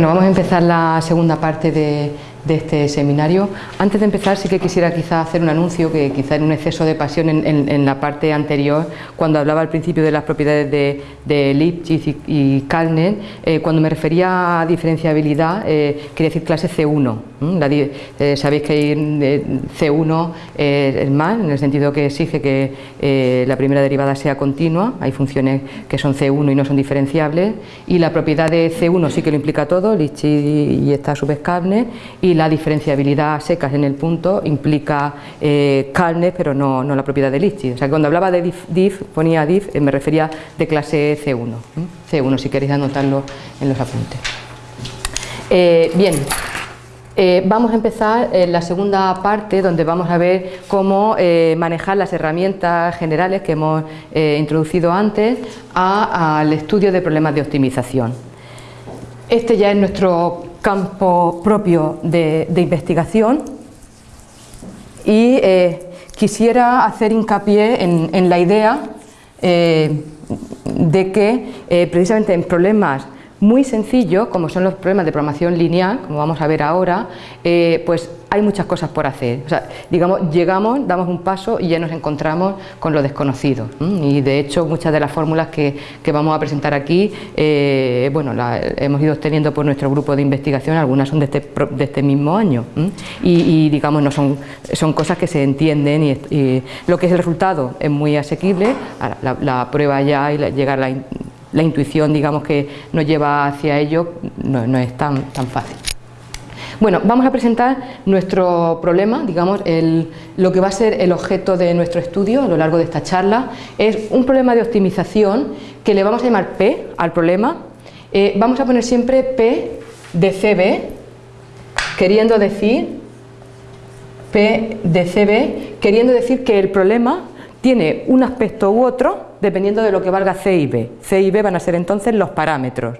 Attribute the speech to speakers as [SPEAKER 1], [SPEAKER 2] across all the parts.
[SPEAKER 1] Bueno, vamos a empezar la segunda parte de, este seminario. Antes de empezar sí que quisiera quizá hacer un anuncio que quizá en un exceso de pasión en, la parte anterior, cuando hablaba al principio de las propiedades de, de Lipschitz y, y eh, cuando me refería a diferenciabilidad eh, quería decir clase C1. Eh, sabéis que hay C1 es más, en el sentido que exige que la primera derivada sea continua, hay funciones que son C1 y no son diferenciables, y la propiedad de C1 sí que lo implica todo, Lipschitz y, esta subescable, y la diferenciabilidad secas en el punto implica eh, pero no, la propiedad de Lipschitz. O sea, cuando hablaba de diff, ponía diff, eh, me refería de clase C1. C1, si queréis anotarlo en los apuntes. Eh, bien, eh, vamos a empezar en la segunda parte donde vamos a ver cómo manejar las herramientas generales que hemos introducido antes al estudio de problemas de optimización. Este ya es nuestro campo propio de, investigación y eh, quisiera hacer hincapié en, la idea eh, de que eh, precisamente en problemas muy sencillos, como son los problemas de programación lineal, como vamos a ver ahora, pues hay muchas cosas por hacer. O sea, digamos, llegamos, damos un paso y ya nos encontramos con lo desconocido. Y de hecho, muchas de las fórmulas que, vamos a presentar aquí, eh, bueno, las hemos ido obteniendo por nuestro grupo de investigación, algunas son de este, de este mismo año. Y, digamos, no son, son cosas que se entienden y, lo que es el resultado es muy asequible, la, prueba ya y llegar a la, intuición, digamos, que nos lleva hacia ello, no, es tan, tan fácil. Bueno, vamos a presentar nuestro problema, digamos, lo que va a ser el objeto de nuestro estudio a lo largo de esta charla. Es un problema de optimización que le vamos a llamar P al problema. Eh, vamos a poner siempre P de CB, queriendo decir P de CB, queriendo decir que el problema tiene un aspecto u otro dependiendo de lo que valga C y B. C y B van a ser entonces los parámetros.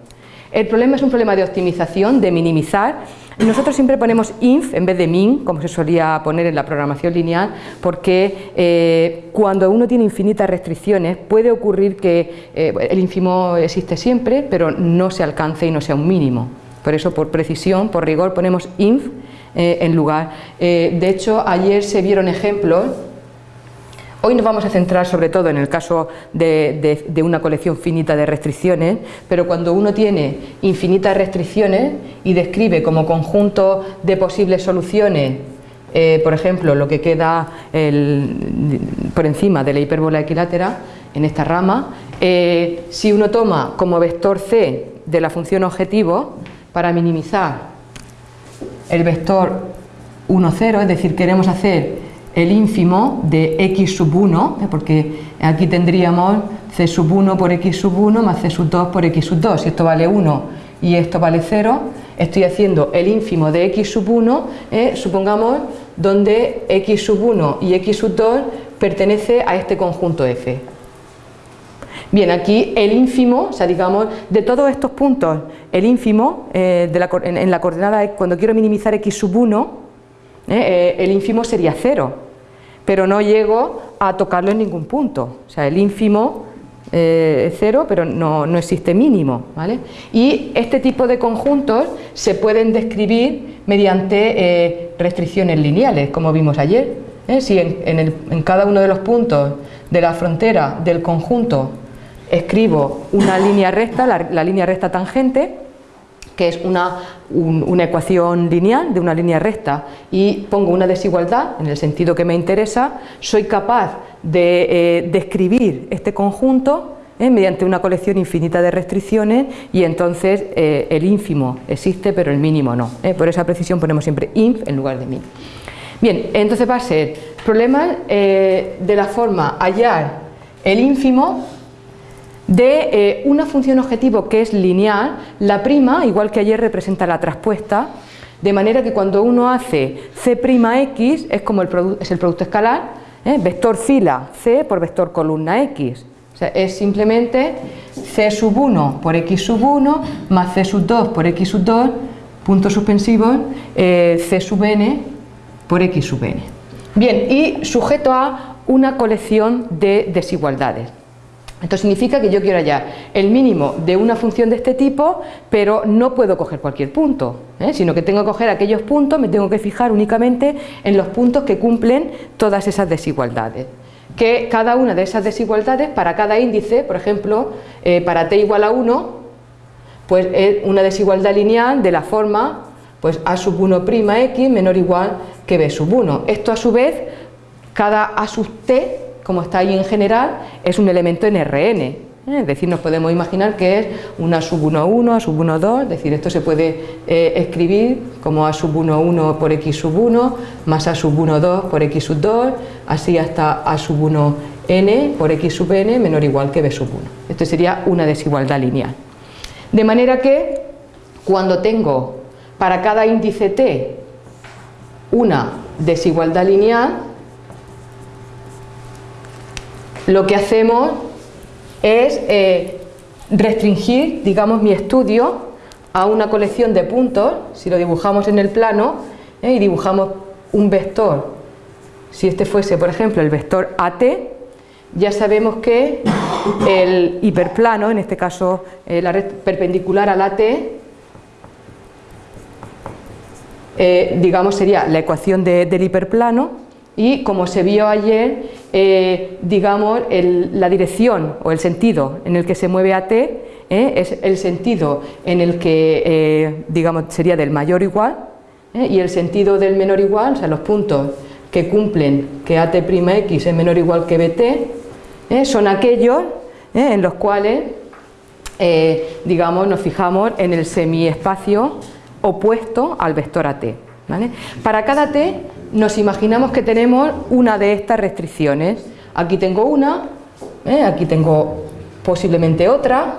[SPEAKER 1] El problema es un problema de optimización, de minimizar, nosotros siempre ponemos inf en vez de min, como se solía poner en la programación lineal, porque eh, cuando uno tiene infinitas restricciones puede ocurrir que eh, el ínfimo existe siempre, pero no se alcance y no sea un mínimo. Por eso, por precisión, por rigor, ponemos inf eh, en lugar. de hecho, ayer se vieron ejemplos Hoy nos vamos a centrar sobre todo en el caso de, una colección finita de restricciones, pero cuando uno tiene infinitas restricciones y describe como conjunto de posibles soluciones, eh, por ejemplo, lo que queda por encima de la hipérbola equilátera, en esta rama, eh, si uno toma como vector c de la función objetivo, para minimizar el vector 1, 0, es decir, queremos hacer el ínfimo de x sub 1, ¿eh? porque aquí tendríamos c sub 1 por x sub 1 más c sub 2 por x sub 2, si esto vale 1 y esto vale 0, estoy haciendo el ínfimo de x sub 1, ¿eh? supongamos, donde x sub 1 y x sub 2 pertenece a este conjunto f. Bien, aquí el ínfimo, o sea, digamos, de todos estos puntos, el ínfimo eh, en, en, la coordenada, cuando quiero minimizar x sub 1, ¿eh? Eh, el ínfimo sería cero, pero no llego a tocarlo en ningún punto. O sea, el ínfimo eh, es cero, pero no, existe mínimo. Y este tipo de conjuntos se pueden describir mediante restricciones lineales, como vimos ayer. Si en, cada uno de los puntos de la frontera del conjunto escribo una línea recta, la línea recta tangente, que es una, una, ecuación lineal de una línea recta y pongo una desigualdad en el sentido que me interesa, soy capaz de eh, describir este conjunto eh, mediante una colección infinita de restricciones y entonces eh, el ínfimo existe pero el mínimo no. Por esa precisión ponemos siempre inf en lugar de min. Bien, entonces va a ser problema de la forma hallar el ínfimo de eh, una función objetivo que es lineal, la prima, igual que ayer representa la traspuesta, de manera que cuando uno hace C'X es como el, es el producto escalar, ¿eh? vector fila C por vector columna X. O sea, es simplemente C sub 1 por X sub 1 más C sub 2 por X sub 2, puntos suspensivos, eh, C sub n por X sub n. Bien, y sujeto a una colección de desigualdades. Esto significa que yo quiero hallar el mínimo de una función de este tipo, pero no puedo coger cualquier punto, ¿eh? sino que tengo que coger aquellos puntos, me tengo que fijar únicamente en los puntos que cumplen todas esas desigualdades. Que cada una de esas desigualdades, para cada índice, por ejemplo, eh, para t igual a 1, pues es una desigualdad lineal de la forma pues a sub 1' x menor o igual que b sub 1. Esto a su vez, cada a sub t como está ahí en general, es un elemento en Rn. ¿eh? Es decir, nos podemos imaginar que es una sub 1, 1, a sub 1, 2, es decir, esto se puede eh, escribir como a sub 1, 1 por x sub 1, más a sub 1, 2 por x sub 2, así hasta a sub 1 n por x sub n menor o igual que b sub 1. Esto sería una desigualdad lineal. De manera que cuando tengo para cada índice t una desigualdad lineal, lo que hacemos es eh, restringir, digamos, mi estudio a una colección de puntos, si lo dibujamos en el plano eh, y dibujamos un vector, si este fuese, por ejemplo, el vector AT, ya sabemos que el hiperplano, en este caso eh, la red perpendicular al AT, digamos sería la ecuación del hiperplano y como se vio ayer, eh, digamos, la dirección o el sentido en el que se mueve AT eh, es el sentido en el que, eh, digamos, sería del mayor igual y el sentido del menor igual, o sea, los puntos que cumplen que AT'X es menor o igual que BT, son aquellos en los cuales, digamos, nos fijamos en el semiespacio opuesto al vector AT. Para cada T nos imaginamos que tenemos una de estas restricciones. Aquí tengo una, ¿eh? aquí tengo posiblemente otra,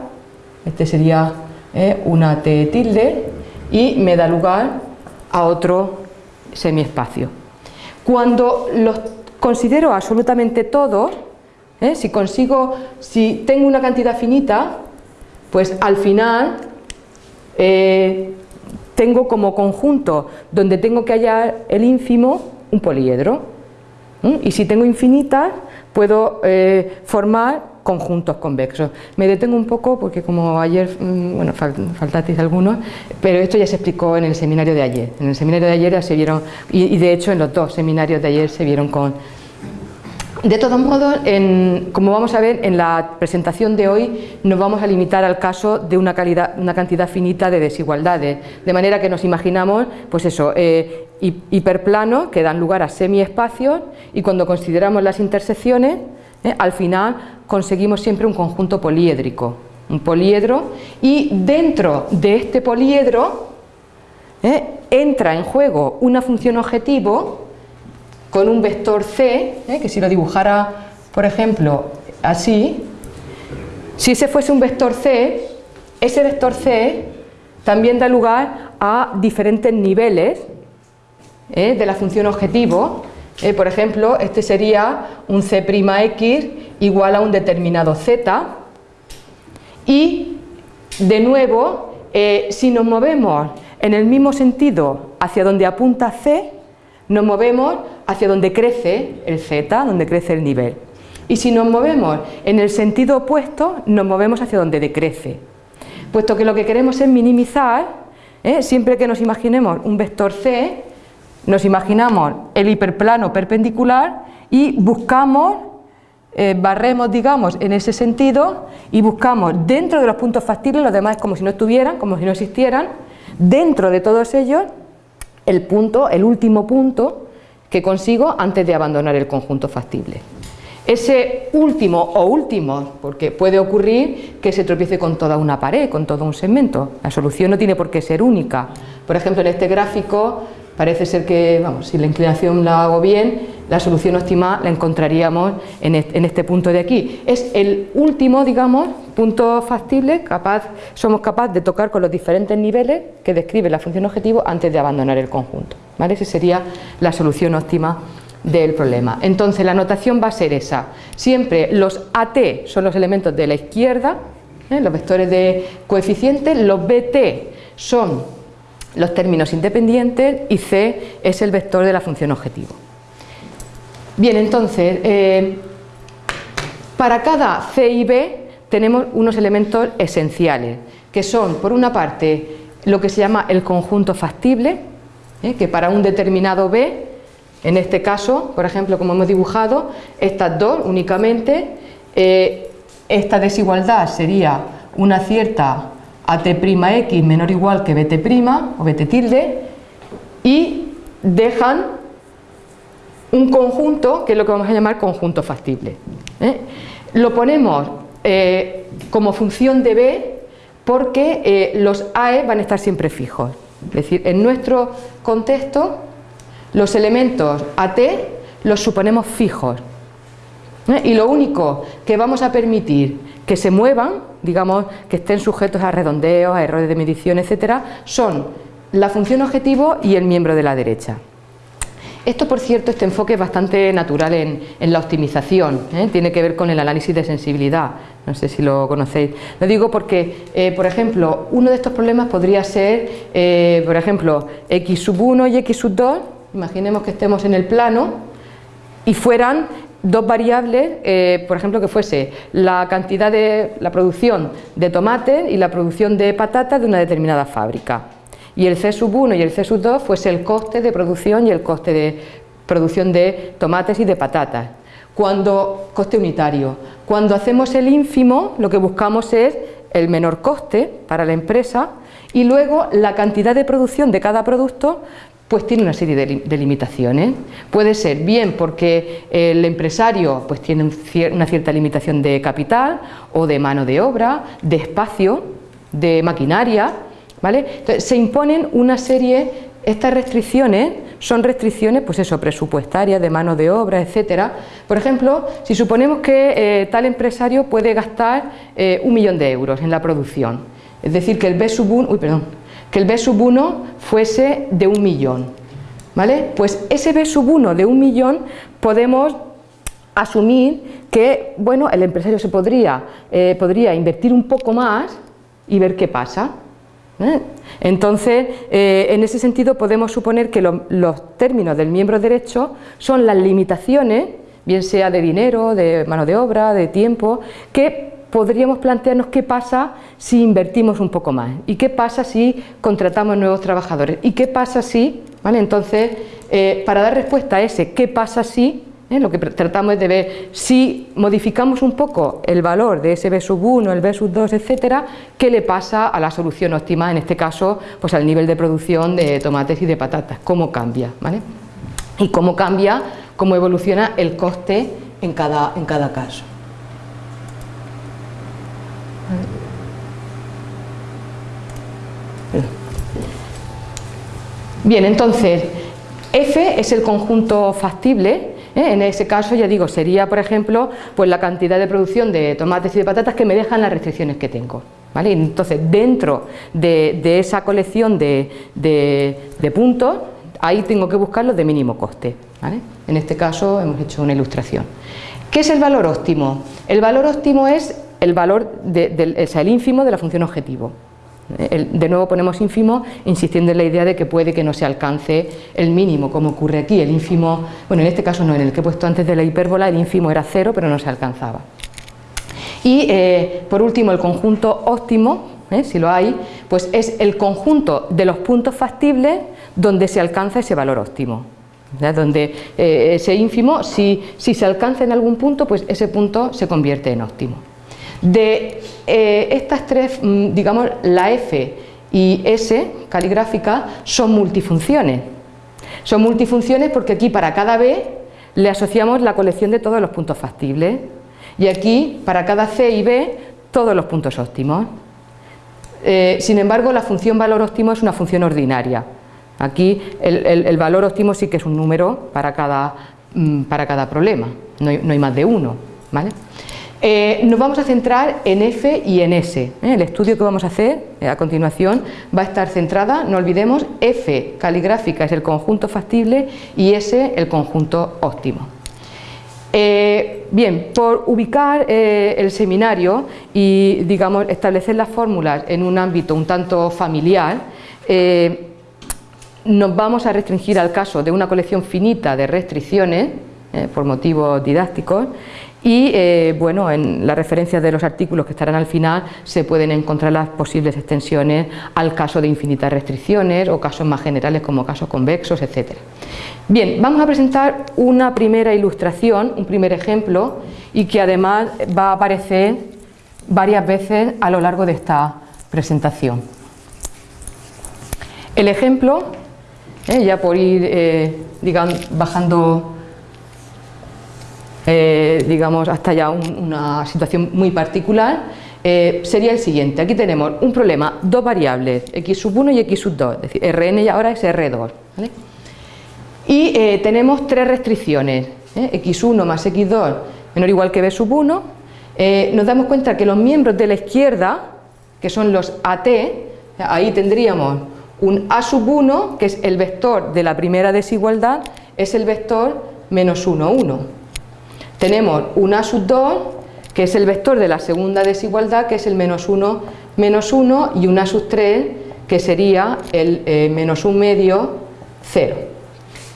[SPEAKER 1] este sería ¿eh? una T tilde y me da lugar a otro semiespacio. Cuando los considero absolutamente todos, ¿eh? si consigo, si tengo una cantidad finita, pues al final tengo como conjunto donde tengo que hallar el ínfimo un poliedro. Y si tengo infinitas, puedo eh, formar conjuntos convexos. Me detengo un poco porque como ayer, mm, bueno, faltasteis algunos, pero esto ya se explicó en el seminario de ayer. En el seminario de ayer ya se vieron, y de hecho en los dos seminarios de ayer se vieron con, de todos modos, como vamos a ver en la presentación de hoy, nos vamos a limitar al caso de una, cantidad finita de desigualdades, de manera que nos imaginamos, pues eso, eh, hiperplanos que dan lugar a semiespacios y cuando consideramos las intersecciones, eh, al final conseguimos siempre un conjunto poliédrico, un poliedro, y dentro de este poliedro eh, entra en juego una función objetivo con un vector C, ¿eh? que si lo dibujara, por ejemplo, así, si ese fuese un vector C, ese vector C también da lugar a diferentes niveles ¿eh? de la función objetivo. ¿eh? por ejemplo, este sería un C'X igual a un determinado Z. Y, de nuevo, si nos movemos en el mismo sentido hacia donde apunta C, nos movemos hacia donde crece el z, donde crece el nivel. Y si nos movemos en el sentido opuesto, nos movemos hacia donde decrece. Puesto que lo que queremos es minimizar, ¿eh? siempre que nos imaginemos un vector c, nos imaginamos el hiperplano perpendicular y buscamos, eh, barremos digamos en ese sentido y buscamos dentro de los puntos factibles, los demás como si no estuvieran, como si no existieran, dentro de todos ellos el punto, el último punto que consigo antes de abandonar el conjunto factible. Ese último o últimos, porque puede ocurrir que se tropiece con toda una pared, con todo un segmento. La solución no tiene por qué ser única. Por ejemplo, en este gráfico parece ser que, vamos, si la inclinación la hago bien, la solución óptima la encontraríamos en este punto de aquí. Es el último, digamos, punto factible, capaz, somos capaces de tocar con los diferentes niveles que describe la función objetivo antes de abandonar el conjunto. ¿vale? Esa sería la solución óptima del problema. Entonces la notación va a ser esa. Siempre los AT son los elementos de la izquierda, ¿eh? los vectores de coeficientes, los BT son los términos independientes y C es el vector de la función objetivo. Bien, entonces, eh, Para cada C y B tenemos unos elementos esenciales, que son, por una parte, lo que se llama el conjunto factible, ¿eh? que para un determinado B, en este caso, por ejemplo, como hemos dibujado, estas dos únicamente, eh, esta desigualdad sería una cierta AT'X menor o igual que BT' o BT tilde y dejan un conjunto que es lo que vamos a llamar conjunto factible. ¿eh? Lo ponemos como función de B porque eh, los AE van a estar siempre fijos. Es decir, en nuestro contexto los elementos AT los suponemos fijos. ¿Eh? Y lo único que vamos a permitir que se muevan, digamos, que estén sujetos a redondeos, a errores de medición, etcétera, son la función objetivo y el miembro de la derecha. Esto, por cierto, este enfoque es bastante natural en, la optimización, ¿eh? tiene que ver con el análisis de sensibilidad, no sé si lo conocéis. Lo digo porque, eh, por ejemplo, uno de estos problemas podría ser, por ejemplo, x sub 1 y x sub 2, imaginemos que estemos en el plano y fueran dos variables, por ejemplo, que fuese la cantidad de la producción de tomate y la producción de patatas de una determinada fábrica y el C sub 1 y el C sub 2 fuese el coste de producción y el coste de producción de tomates y de patatas. Cuando, coste unitario. Cuando hacemos el ínfimo, lo que buscamos es el menor coste para la empresa y luego la cantidad de producción de cada producto pues tiene una serie de, limitaciones. Puede ser bien porque el empresario pues tiene una cierta limitación de capital o de mano de obra, de espacio, de maquinaria, entonces, se imponen una serie, estas restricciones son restricciones, pues eso, presupuestarias, de mano de obra, etcétera. Por ejemplo, si suponemos que eh, tal empresario puede gastar eh, un millón de euros en la producción, es decir, que el B sub 1, perdón, que el B sub 1 fuese de un millón, ¿vale? Pues ese B sub 1 de un millón podemos asumir que, bueno, el empresario se podría, eh, podría invertir un poco más y ver qué pasa, ¿eh? Entonces, eh, en ese sentido podemos suponer que los términos del miembro derecho son las limitaciones, bien sea de dinero, de mano de obra, de tiempo, que podríamos plantearnos qué pasa si invertimos un poco más y qué pasa si contratamos nuevos trabajadores y qué pasa si, ¿vale? Entonces, eh, para dar respuesta a ese qué pasa si, ¿eh? Lo que tratamos es de ver si modificamos un poco el valor de ese B sub 1, el B sub 2, etcétera, qué le pasa a la solución óptima, en este caso, pues al nivel de producción de tomates y de patatas, cómo cambia, ¿vale? Y cómo cambia, cómo evoluciona el coste en cada, en cada caso. Bien, entonces, F es el conjunto factible ¿eh? En ese caso, ya digo, sería, por ejemplo, pues la cantidad de producción de tomates y de patatas que me dejan las restricciones que tengo. ¿vale? Entonces, dentro de, esa colección de, puntos, ahí tengo que buscar los de mínimo coste. En este caso hemos hecho una ilustración. ¿Qué es el valor óptimo? El valor óptimo es el valor, el ínfimo de la función objetivo de nuevo ponemos ínfimo insistiendo en la idea de que puede que no se alcance el mínimo, como ocurre aquí. El ínfimo, bueno, en este caso no, en el que he puesto antes de la hipérbola, el ínfimo era cero, pero no se alcanzaba. Y eh, por último, el conjunto óptimo, ¿eh? si lo hay, pues es el conjunto de los puntos factibles donde se alcanza ese valor óptimo. Donde eh, ese ínfimo, si, si se alcanza en algún punto, pues ese punto se convierte en óptimo. De eh, estas tres, mm, digamos, la F y S caligráfica son multifunciones. Son multifunciones porque aquí para cada B le asociamos la colección de todos los puntos factibles y aquí para cada C y B todos los puntos óptimos. Eh, sin embargo, la función valor óptimo es una función ordinaria. Aquí el, valor óptimo sí que es un número para cada, mm, para cada problema, no hay, no hay más de uno. ¿vale? Eh, nos vamos a centrar en F y en S. ¿eh? El estudio que vamos a hacer eh, a continuación va a estar centrada, no olvidemos, F caligráfica es el conjunto factible y S el conjunto óptimo. bien, por ubicar el seminario y digamos establecer las fórmulas en un ámbito un tanto familiar, nos vamos a restringir al caso de una colección finita de restricciones, por motivos didácticos, y eh, bueno, en las referencias de los artículos que estarán al final se pueden encontrar las posibles extensiones al caso de infinitas restricciones o casos más generales como casos convexos, etc. Bien, vamos a presentar una primera ilustración, un primer ejemplo y que además va a aparecer varias veces a lo largo de esta presentación. El ejemplo, eh, ya por ir eh, digamos, bajando eh, digamos, hasta ya una situación muy particular, eh, sería el siguiente. Aquí tenemos un problema, dos variables, x sub 1 y x sub 2, es decir, Rn y ahora es R2. Y eh, tenemos tres restricciones, x1 más x2 menor o igual que b sub 1. nos damos cuenta que los miembros de la izquierda, que son los AT, ahí tendríamos un a sub 1, que es el vector de la primera desigualdad, es el vector menos 1, 1. Tenemos un A sub 2, que es el vector de la segunda desigualdad, que es el menos 1, menos 1, y un A sub 3, que sería el eh, menos 1 medio, 0.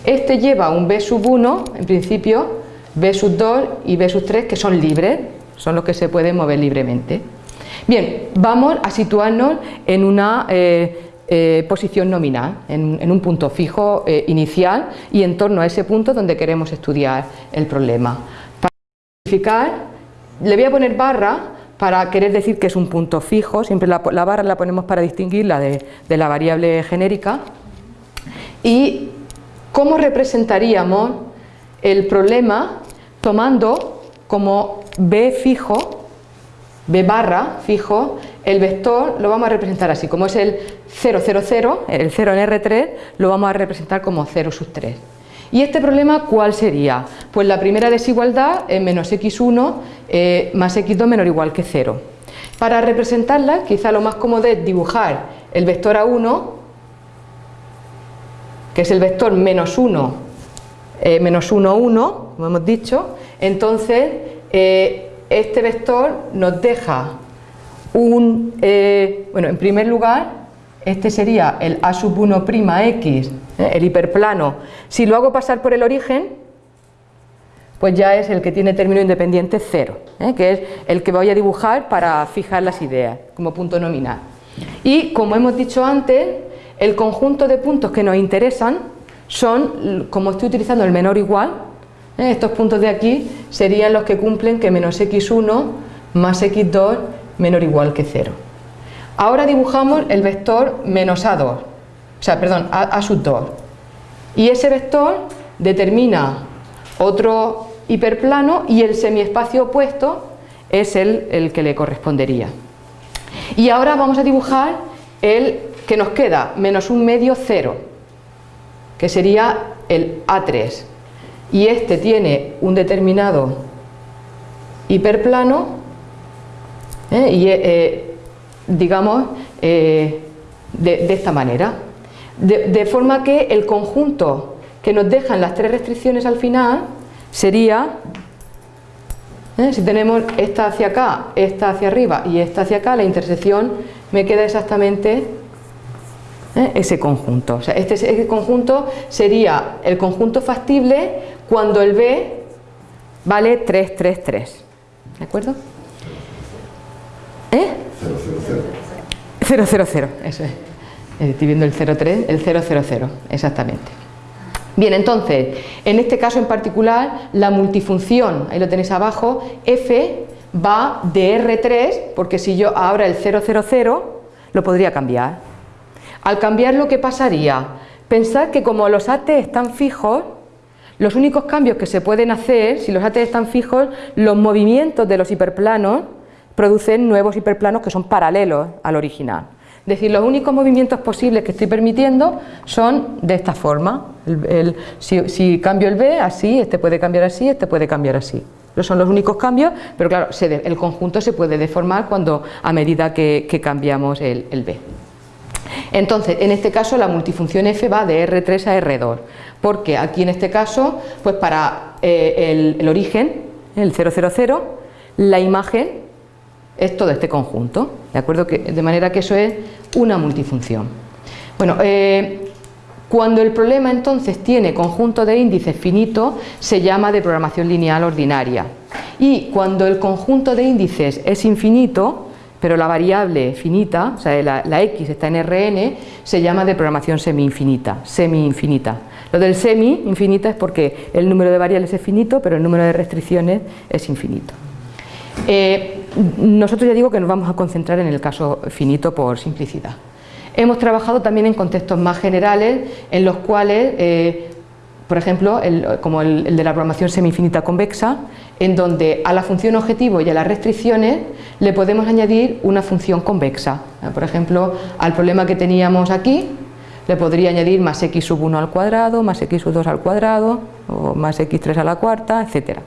[SPEAKER 1] Este lleva un B sub 1, en principio, B sub 2 y B sub 3, que son libres, son los que se pueden mover libremente. Bien, vamos a situarnos en una eh, eh, posición nominal, en, en, un punto fijo inicial y en torno a ese punto donde queremos estudiar el problema le voy a poner barra para querer decir que es un punto fijo, siempre la, barra la ponemos para distinguirla de, de la variable genérica. ¿Y cómo representaríamos el problema tomando como b fijo, b barra fijo, el vector lo vamos a representar así, como es el 0, 0, 0, el 0 en R3, lo vamos a representar como 0 sub 3. ¿Y este problema cuál sería? Pues la primera desigualdad es menos x1 eh, más x2 menor o igual que 0. Para representarla, quizá lo más cómodo es dibujar el vector A1, que es el vector menos 1, eh, menos 1, 1, como hemos dicho. Entonces, eh, este vector nos deja un, bueno, en primer lugar, este sería el A sub 1' x, ¿eh? el hiperplano. Si lo hago pasar por el origen, pues ya es el que tiene término independiente 0, ¿eh? que es el que voy a dibujar para fijar las ideas como punto nominal. Y como hemos dicho antes, el conjunto de puntos que nos interesan son, como estoy utilizando el menor igual, ¿eh? estos puntos de aquí serían los que cumplen que menos x1 más x2 menor igual que 0. Ahora dibujamos el vector menos A2, o sea, perdón, A, sub 2. Y ese vector determina otro hiperplano y el semiespacio opuesto es el, el que le correspondería. Y ahora vamos a dibujar el que nos queda, menos un medio 0, que sería el A3. Y este tiene un determinado hiperplano ¿eh? y eh, digamos, eh, de, esta manera. De, forma que el conjunto que nos dejan las tres restricciones al final sería, ¿eh? si tenemos esta hacia acá, esta hacia arriba y esta hacia acá, la intersección me queda exactamente ¿eh? ese conjunto. O sea, este, este conjunto sería el conjunto factible cuando el B vale 3, 3, 3. ¿De acuerdo? ¿Eh? 000. 000, eso es. Estoy viendo el 03, el 000, exactamente. Bien, entonces, en este caso en particular, la multifunción, ahí lo tenéis abajo, f va de R3, porque si yo ahora el 000 lo podría cambiar. Al cambiarlo, ¿qué pasaría? Pensad que como los AT están fijos, los únicos cambios que se pueden hacer, si los AT están fijos, los movimientos de los hiperplanos producen nuevos hiperplanos que son paralelos al original. Es decir, los únicos movimientos posibles que estoy permitiendo son de esta forma. si, cambio el B, así, este puede cambiar así, este puede cambiar así. Esos son los únicos cambios, pero claro, el conjunto se puede deformar cuando, a medida que, cambiamos el, B. Entonces, en este caso la multifunción f va de R3 a R2, porque aquí en este caso, pues para eh, el, el origen, el 000, la imagen es todo este conjunto, ¿de acuerdo? Que, de manera que eso es una multifunción. Bueno, eh, cuando el problema entonces tiene conjunto de índices finitos, se llama de programación lineal ordinaria. Y cuando el conjunto de índices es infinito, pero la variable finita, o sea, la, x está en Rn, se llama de programación semi-infinita, semi-infinita. Lo del semi-infinita es porque el número de variables es finito, pero el número de restricciones es infinito. Eh, nosotros ya digo que nos vamos a concentrar en el caso finito por simplicidad. Hemos trabajado también en contextos más generales en los cuales, eh, por ejemplo, como el, de la programación semi-infinita convexa, en donde a la función objetivo y a las restricciones le podemos añadir una función convexa. Por ejemplo, al problema que teníamos aquí, le podría añadir más x sub 1 al cuadrado, más x sub 2 al cuadrado, o más x3 a la cuarta, etc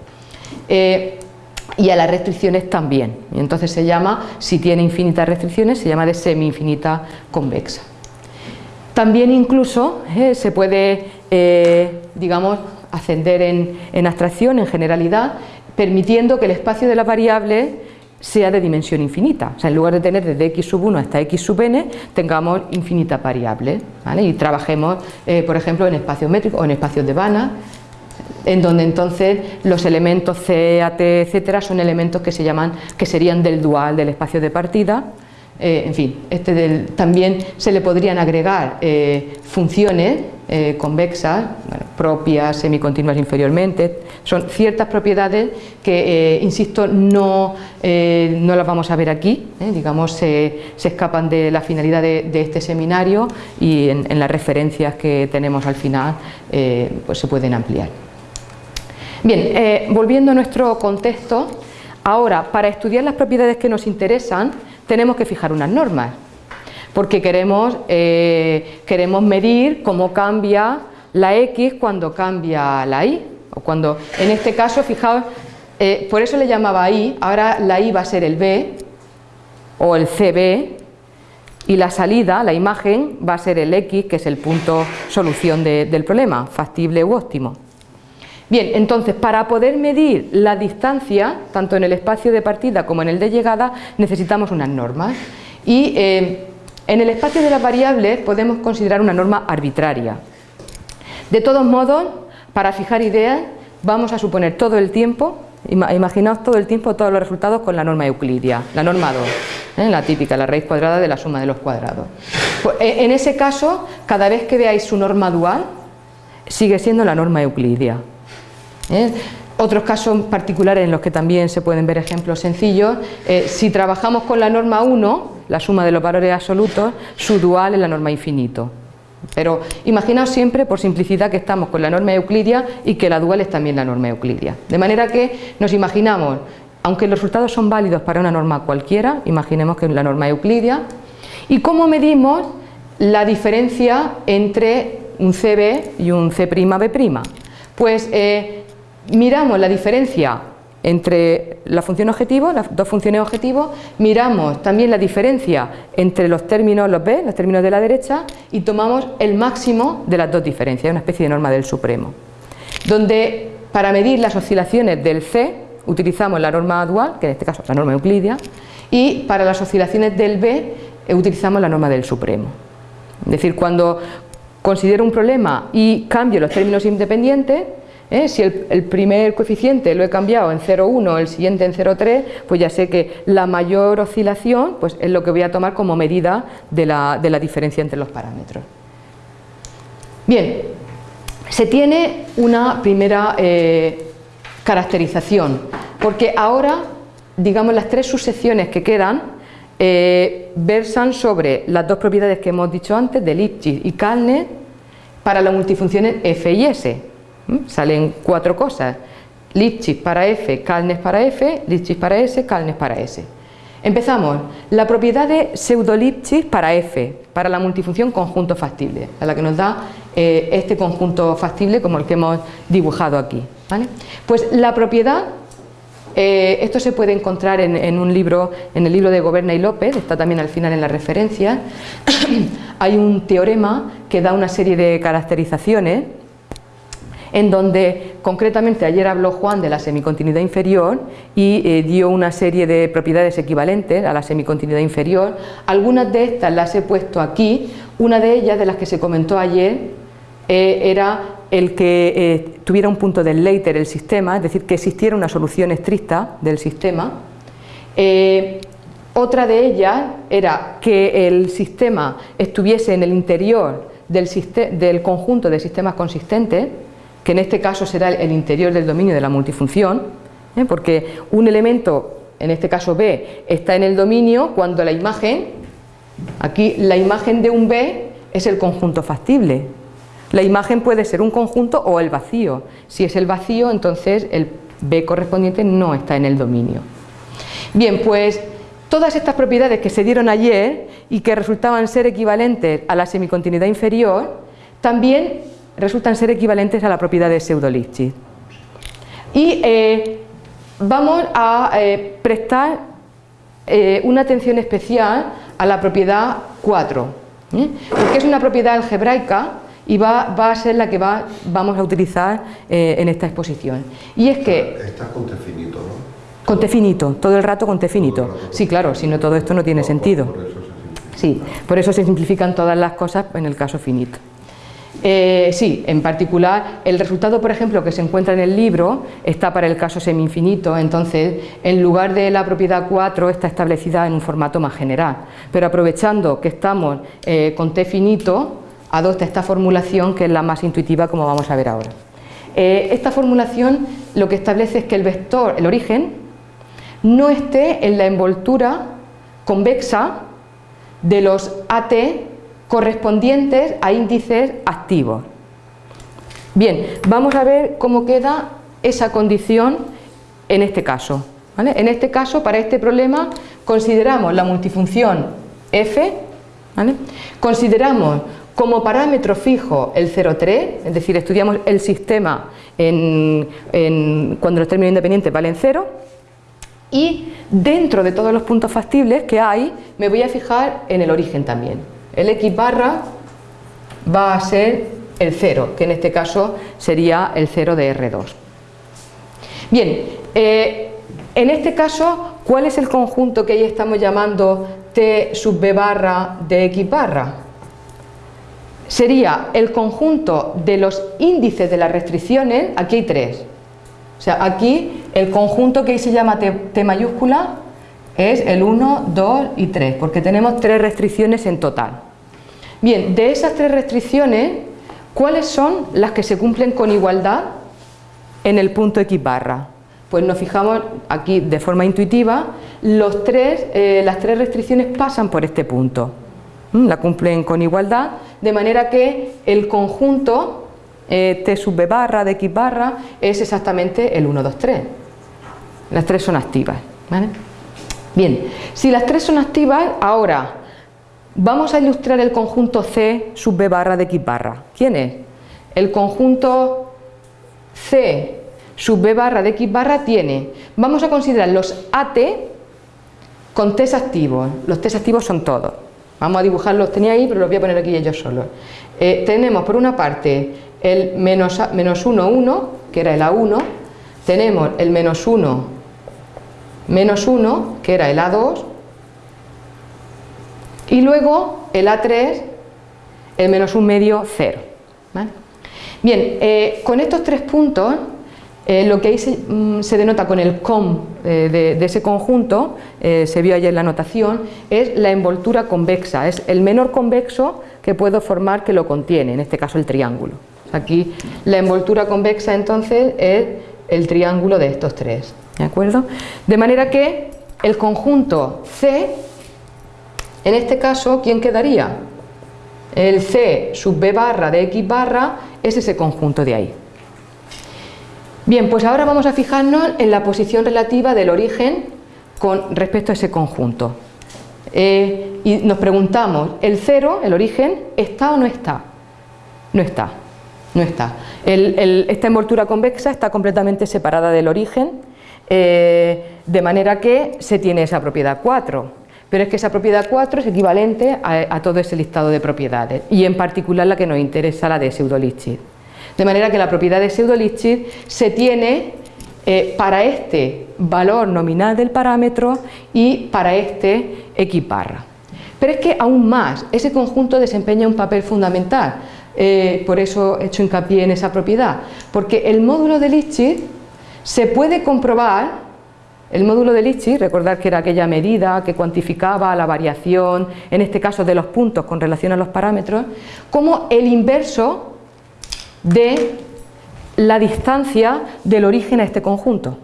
[SPEAKER 1] y a las restricciones también. Y entonces se llama, si tiene infinitas restricciones, se llama de semi-infinita convexa. También incluso eh, se puede, eh, digamos, ascender en, abstracción, en generalidad, permitiendo que el espacio de la variable sea de dimensión infinita. O sea, en lugar de tener desde x sub 1 hasta x sub n, tengamos infinitas variables. Y trabajemos, eh, por ejemplo, en espacios métricos o en espacios de Banach, en donde entonces los elementos C, A, T, etcétera, son elementos que se llaman, que serían del dual del espacio de partida. Eh, en fin, este también se le podrían agregar eh, funciones eh, convexas, propias, semicontinuas inferiormente, son ciertas propiedades que, insisto, no, no, las vamos a ver aquí, digamos, se, escapan de la finalidad de, este seminario y en, en, las referencias que tenemos al final pues se pueden ampliar. Bien, eh, volviendo a nuestro contexto, ahora para estudiar las propiedades que nos interesan tenemos que fijar unas normas, porque queremos, eh, queremos medir cómo cambia la X cuando cambia la Y, o cuando, en este caso, fijaos, eh, por eso le llamaba Y, ahora la Y va a ser el B o el CB, y la salida, la imagen, va a ser el X, que es el punto solución del problema, factible u óptimo. Bien, entonces para poder medir la distancia, tanto en el espacio de partida como en el de llegada, necesitamos unas normas. Y eh, en el espacio de las variables podemos considerar una norma arbitraria. De todos modos, para fijar ideas, vamos a suponer todo el tiempo, imaginaos todo el tiempo todos los resultados con la norma euclidia, la norma 2, ¿eh? la típica, la raíz cuadrada de la suma de los cuadrados. Pues, eh, en ese caso, cada vez que veáis su norma dual, sigue siendo la norma euclidia. ¿Eh? Otros casos particulares en los que también se pueden ver ejemplos sencillos, eh, si trabajamos con la norma 1, la suma de los valores absolutos, su dual es la norma infinito. Pero imaginaos siempre, por simplicidad, que estamos con la norma euclidia y que la dual es también la norma euclidia. De manera que nos imaginamos, aunque los resultados son válidos para una norma cualquiera, imaginemos que es la norma euclidia, y cómo medimos la diferencia entre un CB y un C'B'. Pues eh, miramos la diferencia entre la función objetivo, las dos funciones objetivo, miramos también la diferencia entre los términos, los B, los términos de la derecha, y tomamos el máximo de las dos diferencias, una especie de norma del supremo, donde para medir las oscilaciones del C utilizamos la norma dual, que en este caso es la norma euclidia, y para las oscilaciones del B utilizamos la norma del supremo. Es decir, cuando considero un problema y cambio los términos independientes, ¿eh? Si el, primer coeficiente lo he cambiado en 0,1, el siguiente en 0,3, pues ya sé que la mayor oscilación pues es lo que voy a tomar como medida de la, diferencia entre los parámetros. Bien, se tiene una primera eh, caracterización, porque ahora, digamos, las tres subsecciones que quedan eh, versan sobre las dos propiedades que hemos dicho antes, de Lipschitz y Kalner, para las multifunciones f y s. Salen cuatro cosas, Lipschitz para F, Kalnes para F, Lipschitz para S, Kalnes para S. Empezamos, la propiedad de pseudo-Lipschitz para F, para la multifunción conjunto factible, a la que nos da eh, este conjunto factible como el que hemos dibujado aquí. Pues la propiedad, eh, esto se puede encontrar en, en, un libro, en el libro de Goberna y López, está también al final en la referencia, hay un teorema que da una serie de caracterizaciones en donde concretamente ayer habló Juan de la semicontinuidad inferior y eh, dio una serie de propiedades equivalentes a la semicontinuidad inferior. Algunas de estas las he puesto aquí, una de ellas de las que se comentó ayer, eh, era el que eh, tuviera un punto del later el sistema, es decir, que existiera una solución estricta del sistema. Otra de ellas era que el sistema estuviese en el interior del, conjunto de sistemas consistentes, que en este caso será el interior del dominio de la multifunción, porque un elemento, en este caso B, está en el dominio cuando la imagen, aquí la imagen de un B es el conjunto factible, la imagen puede ser un conjunto o el vacío. Si es el vacío, entonces el B correspondiente no está en el dominio. Bien, pues todas estas propiedades que se dieron ayer y que resultaban ser equivalentes a la semicontinuidad inferior, también resultan ser equivalentes a la propiedad de pseudo-Lipschitz. Y eh, vamos a eh, prestar eh, una atención especial a la propiedad 4, porque es una propiedad algebraica y va, a ser la que va, vamos a utilizar en esta exposición. Y es que...
[SPEAKER 2] Está con T finito, ¿no?
[SPEAKER 1] Con T finito, todo el rato con T finito. Sí, claro, si no todo esto no tiene sentido. sí, por eso se simplifican todas las cosas en el caso finito. Eh, sí, en particular, el resultado, por ejemplo, que se encuentra en el libro está para el caso semi-infinito, entonces, en lugar de la propiedad 4 está establecida en un formato más general, pero aprovechando que estamos eh, con t finito, adopta esta formulación que es la más intuitiva como vamos a ver ahora. Eh, esta formulación lo que establece es que el vector, el origen, no esté en la envoltura convexa de los AT correspondientes a índices activos. Bien, vamos a ver cómo queda esa condición en este caso. En este caso, para este problema, consideramos la multifunción f, consideramos como parámetro fijo el 0,3, es decir, estudiamos el sistema cuando los términos independientes valen 0 y dentro de todos los puntos factibles que hay me voy a fijar en el origen también. El x barra va a ser el 0, que en este caso sería el 0 de R2. Bien, eh, en este caso, ¿cuál es el conjunto que ahí estamos llamando T sub B barra de X barra? sería el conjunto de los índices de las restricciones, aquí hay tres. O sea, aquí el conjunto que ahí se llama T, mayúscula es el 1, 2 y 3, porque tenemos tres restricciones en total. Bien, de esas tres restricciones, ¿cuáles son las que se cumplen con igualdad en el punto X barra? Pues nos fijamos aquí de forma intuitiva, los tres, eh, las tres restricciones pasan por este punto. ¿Mm? La cumplen con igualdad de manera que el conjunto eh, T sub barra de X barra es exactamente el 1, 2, 3. Las tres son activas. Bien, si las tres son activas, ahora vamos a ilustrar el conjunto C sub B barra de X barra. ¿Quién es? El conjunto C sub B barra de X barra tiene, vamos a considerar los AT con T activos, los T activos son todos, Vamos a dibujarlos, tenía ahí, pero los voy a poner aquí ellos solos. Eh, tenemos por una parte el menos, menos 1, 1, que era el A1, tenemos el menos 1, menos 1, que era el A2, y luego el A3, el menos 1 medio, 0. Bien, eh, con estos tres puntos eh, lo que ahí mm, se, denota con el com eh, de, ese conjunto, se vio ayer en la anotación, es la envoltura convexa, es el menor convexo que puedo formar que lo contiene, en este caso el triángulo. Aquí la envoltura convexa entonces es el triángulo de estos tres, ¿de acuerdo? De manera que el conjunto C, en este caso, ¿quién quedaría? El C sub B barra de X barra es ese conjunto de ahí. Bien, pues ahora vamos a fijarnos en la posición relativa del origen con respecto a ese conjunto. Eh, y nos preguntamos, ¿el cero, el origen, está o no está? No está, no está. esta envoltura convexa está completamente separada del origen, eh, de manera que se tiene esa propiedad 4. Pero es que esa propiedad 4 es equivalente a, todo ese listado de propiedades, y en particular la que nos interesa, la de pseudo-Lipschitz. De manera que la propiedad de pseudo-Lipschitz se tiene eh, para este valor nominal del parámetro y para este barra. Pero es que aún más, ese conjunto desempeña un papel fundamental. eh, por eso he hecho hincapié en esa propiedad, porque el módulo de Lipschitz se puede comprobar el módulo de Lipschitz, recordar que era aquella medida que cuantificaba la variación, en este caso de los puntos con relación a los parámetros, como el inverso de la distancia del origen a este conjunto.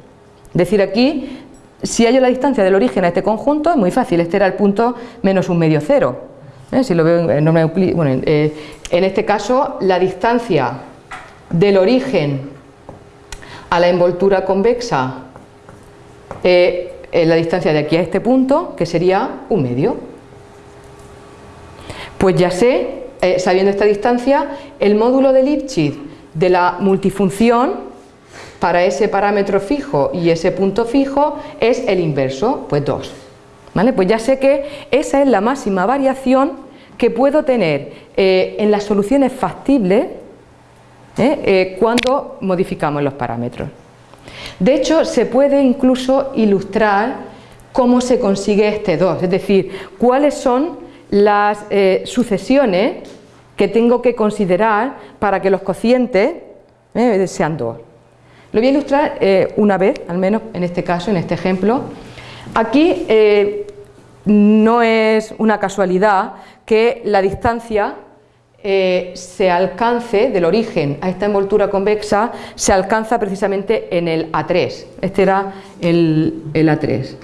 [SPEAKER 1] Es decir, aquí, si hallo la distancia del origen a este conjunto, es muy fácil, este era el punto menos un medio cero. ¿Eh? Si lo veo en bueno, eh, en este caso, la distancia del origen a la envoltura convexa eh, la distancia de aquí a este punto, que sería un medio. Pues ya sé, eh, sabiendo esta distancia, el módulo de Lipschitz de la multifunción para ese parámetro fijo y ese punto fijo es el inverso, pues 2. ¿Vale? Pues ya sé que esa es la máxima variación que puedo tener eh, en las soluciones factibles cuando modificamos los parámetros. De hecho, se puede incluso ilustrar cómo se consigue este 2, es decir, cuáles son las eh, sucesiones que tengo que considerar para que los cocientes eh, sean 2. Lo voy a ilustrar eh, una vez, al menos en este caso, en este ejemplo. Aquí no es una casualidad que la distancia eh, se alcance del origen a esta envoltura convexa se alcanza precisamente en el A3 este era el, A3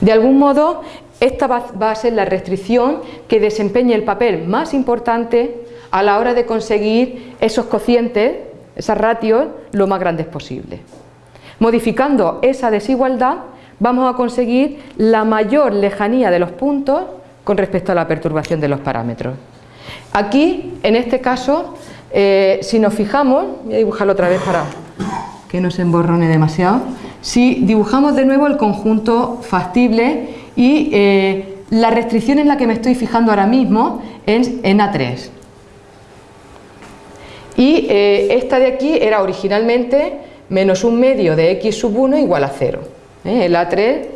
[SPEAKER 1] de algún modo esta va, a ser la restricción que desempeñe el papel más importante a la hora de conseguir esos cocientes, esas ratios, lo más grandes posible. Modificando esa desigualdad vamos a conseguir la mayor lejanía de los puntos con respecto a la perturbación de los parámetros. Aquí, en este caso, eh, si nos fijamos, voy a dibujarlo otra vez para que no se emborrone demasiado, si dibujamos de nuevo el conjunto factible y eh, la restricción en la que me estoy fijando ahora mismo es en A3. Y eh, esta de aquí era originalmente menos un medio de x sub 1 igual a 0. El A3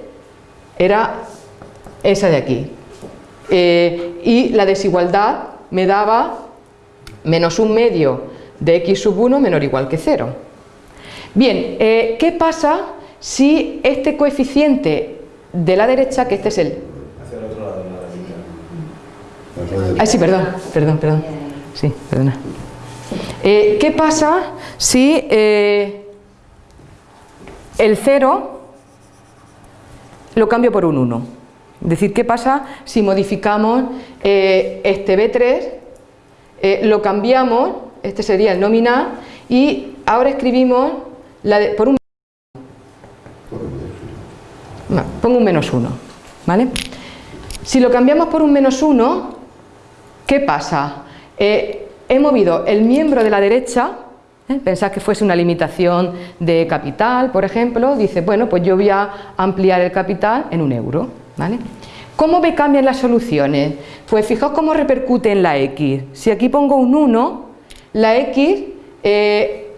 [SPEAKER 1] era esa de aquí, eh, y la desigualdad me daba menos un medio de x sub 1 menor o igual que 0. Bien, eh, ¿qué pasa si este coeficiente de la derecha, que este es el... Hacia el otro lado de la Ay, sí, perdón, perdón, perdón. Sí, perdona. Eh, ¿Qué pasa si el 0 lo cambio por un 1? Es decir, ¿qué pasa si modificamos eh, este B3, eh, lo cambiamos, este sería el nominal, y ahora escribimos la por un pongo un menos 1, ¿vale? Si lo cambiamos por un menos 1, ¿qué pasa? Eh, he movido el miembro de la derecha, pensad que fuese una limitación de capital, por ejemplo, dice, bueno, pues yo voy a ampliar el capital en un euro, ¿Cómo me cambian las soluciones? Pues fijaos cómo repercute en la x. Si aquí pongo un 1, la x eh,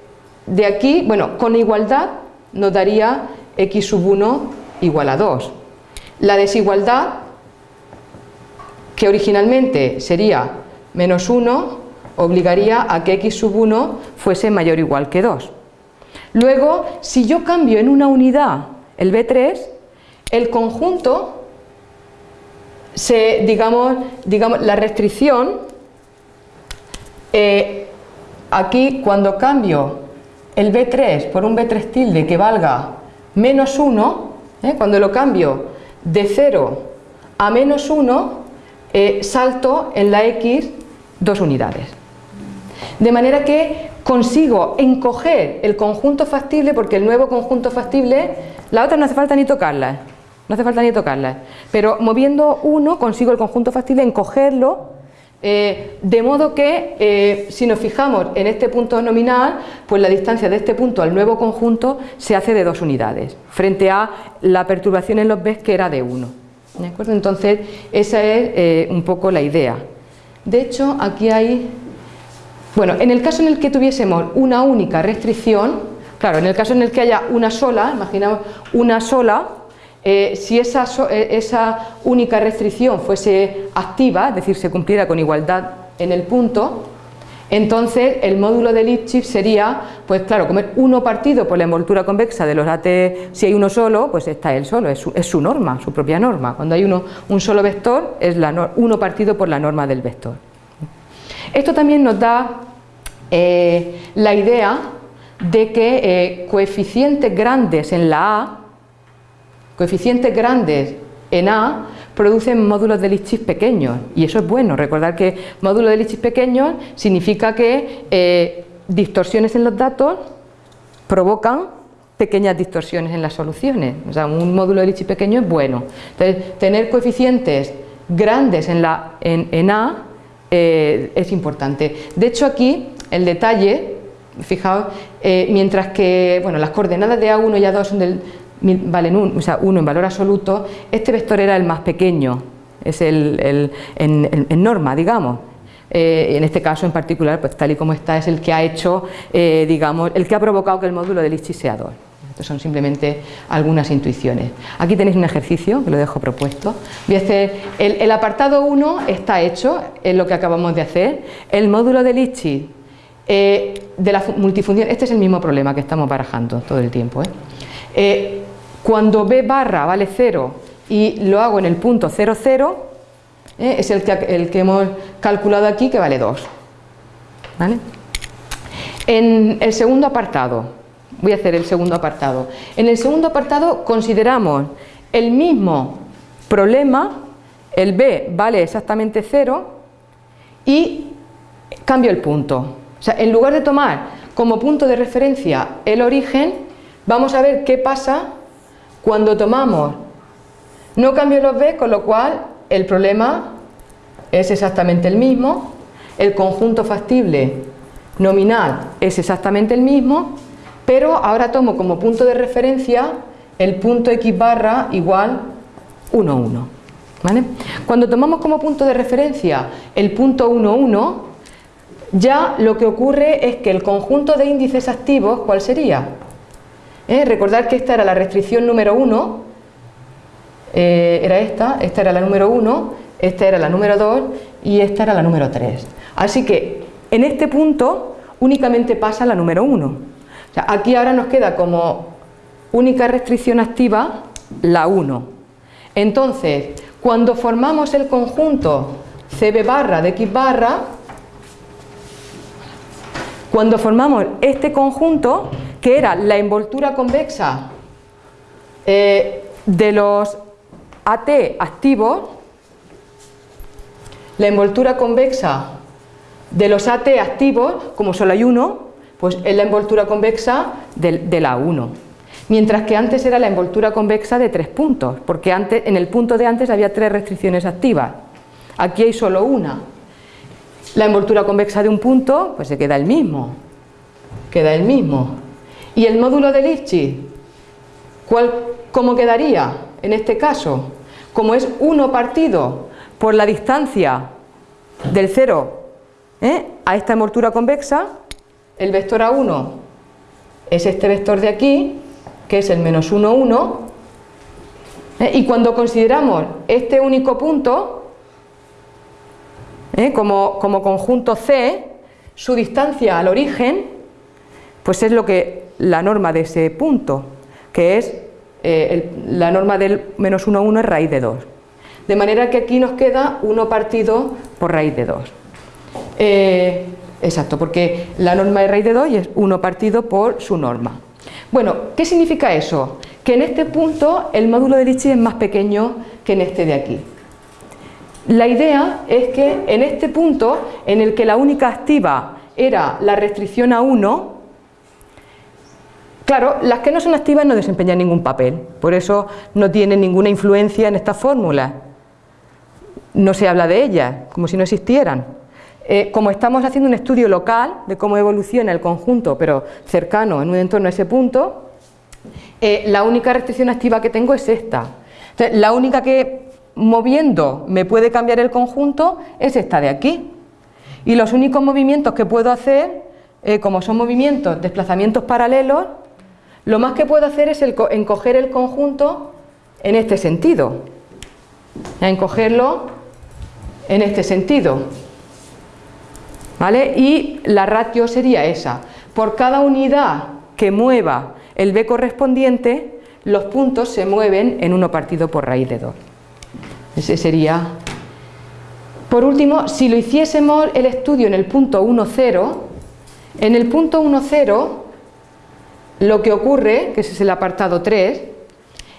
[SPEAKER 1] de aquí, bueno, con igualdad nos daría x sub 1 igual a 2. La desigualdad, que originalmente sería menos 1, obligaría a que x sub 1 fuese mayor o igual que 2. Luego, si yo cambio en una unidad el B3, el conjunto se, digamos, digamos, la restricción, eh, aquí cuando cambio el B3 por un B3 tilde que valga menos 1, eh, cuando lo cambio de 0 a menos 1, eh, salto en la X dos unidades. De manera que consigo encoger el conjunto factible, porque el nuevo conjunto factible, la otra no hace falta ni tocarla, no hace falta ni tocarlas, pero moviendo uno consigo el conjunto factible encogerlo eh, de modo que eh, si nos fijamos en este punto nominal, pues la distancia de este punto al nuevo conjunto se hace de dos unidades, frente a la perturbación en los B que era de 1. Entonces, esa es eh, un poco la idea. De hecho, aquí hay... Bueno, en el caso en el que tuviésemos una única restricción, claro, en el caso en el que haya una sola, imaginamos una sola, eh, si esa, eh, esa única restricción fuese activa, es decir, se cumpliera con igualdad en el punto, entonces el módulo de Lipschitz sería, pues claro, comer uno partido por la envoltura convexa de los AT, si hay uno solo, pues está él solo, es su, norma, su propia norma. Cuando hay uno, un solo vector, es la, uno partido por la norma del vector. Esto también nos da eh, la idea de que coeficientes grandes en la A, coeficientes grandes en A, producen módulos de Lipschitz pequeños y eso es bueno, recordar que módulo de Lipschitz pequeños significa que eh, distorsiones en los datos provocan pequeñas distorsiones en las soluciones, o sea, un módulo de Lipschitz pequeño es bueno. Entonces, tener coeficientes grandes en, A eh, es importante. De hecho, aquí el detalle, fijaos, eh, mientras que bueno, las coordenadas de A1 y A2 son del, valen 1 o sea, uno en valor absoluto, este vector era el más pequeño, es el, en, norma, digamos. Eh, en este caso en particular, pues tal y como está, es el que ha hecho, eh, digamos, el que ha provocado que el módulo de Lipschitz sea 2. Estos son simplemente algunas intuiciones. Aquí tenéis un ejercicio que lo dejo propuesto. El, apartado 1 está hecho, es lo que acabamos de hacer. El módulo de Lipschitz eh, de la multifunción, este es el mismo problema que estamos barajando todo el tiempo. Cuando b barra vale 0 y lo hago en el punto 0, 0, ¿eh? es el que, el que hemos calculado aquí que vale 2. En el segundo apartado, voy a hacer el segundo apartado. En el segundo apartado consideramos el mismo problema, el b vale exactamente 0 y cambio el punto. O sea, en lugar de tomar como punto de referencia el origen, vamos a ver qué pasa cuando tomamos, no cambio los b, con lo cual el problema es exactamente el mismo, el conjunto factible nominal es exactamente el mismo, pero ahora tomo como punto de referencia el punto x barra igual 1, 1. Cuando tomamos como punto de referencia el punto 1, 1, ya lo que ocurre es que el conjunto de índices activos, ¿cuál sería? Recordar que esta era la restricción número 1, eh, era esta, esta era la número 1, esta era la número 2 y esta era la número 3. Así que en este punto únicamente pasa la número 1. aquí ahora nos queda como única restricción activa la 1. Entonces, cuando formamos el conjunto CB barra de X barra, cuando formamos este conjunto, que era la envoltura convexa eh, de los AT activos, la envoltura convexa de los AT activos, como solo hay uno, pues es la envoltura convexa de, la 1. Mientras que antes era la envoltura convexa de tres puntos, porque antes, en el punto de antes había tres restricciones activas. Aquí hay solo una. La envoltura convexa de un punto, pues se queda el mismo. Queda el mismo. ¿Y el módulo de Lipschitz? ¿Cómo quedaría en este caso? Como es 1 partido por la distancia del 0 ¿eh? a esta envoltura convexa, el vector A1 es este vector de aquí, que es el menos 1, 1, ¿eh? y cuando consideramos este único punto ¿eh? como, como conjunto C, su distancia al origen, pues es lo que la norma de ese punto, que es eh, la norma del menos 1, 1 es raíz de 2. De manera que aquí nos queda 1 partido por raíz de 2. Eh, exacto, porque la norma de raíz de 2 es 1 partido por su norma. Bueno, ¿qué significa eso? Que en este punto el módulo de Lipschitz es más pequeño que en este de aquí. La idea es que en este punto, en el que la única activa era la restricción a 1, Claro, las que no son activas no desempeñan ningún papel, por eso no tienen ninguna influencia en esta fórmula. No se habla de ellas, como si no existieran. Eh, como estamos haciendo un estudio local de cómo evoluciona el conjunto, pero cercano en un entorno a ese punto, eh, la única restricción activa que tengo es esta. la única que moviendo me puede cambiar el conjunto es esta de aquí. Y los únicos movimientos que puedo hacer, eh, como son movimientos, desplazamientos paralelos, lo más que puedo hacer es encoger el conjunto en este sentido, en cogerlo en este sentido. ¿Vale? Y la ratio sería esa. Por cada unidad que mueva el B correspondiente, los puntos se mueven en 1 partido por raíz de 2. Ese sería... Por último, si lo hiciésemos el estudio en el punto 1, 0, en el punto 1, 0, lo que ocurre, que ese es el apartado 3,